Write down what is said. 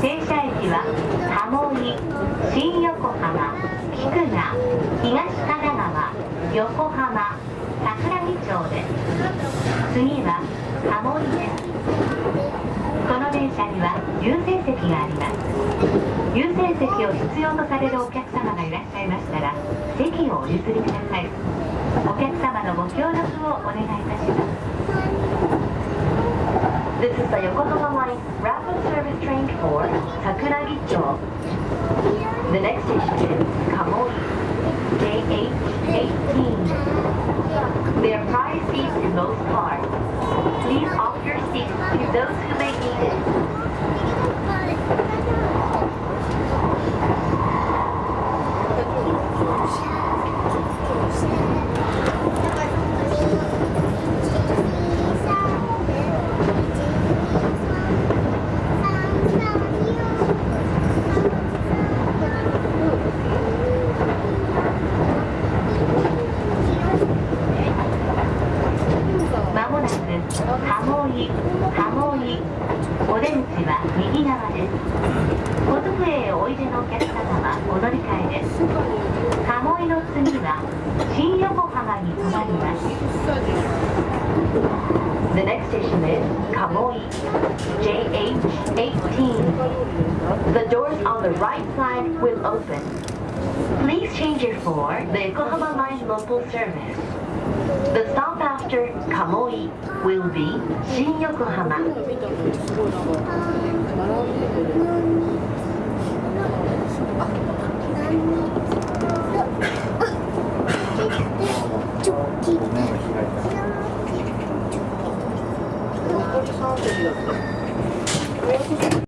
停車駅は鴨居新横浜菊名。東神奈川横浜桜木町です。次は鴨居です。この電車には優先席があります。優先席を必要とされるお客様がいらっしゃいましたら席をお譲りください。お客様のご協力をお願いいたします。This is the Yokohama Line Rapid Service Train for 桜木町。The next station is Kamoi, close Park. Please もなく鴨居鴨居お出口は右側です小机へおいでのお客様はお乗り換えです鴨居の次は新横浜に停まります The next station is Kamoi, JH18. The doors on the right side will open. Please change it for the Yokohama Line local service. The stop after Kamoi will be Shin Yokohama. チョッキ残り3席だった。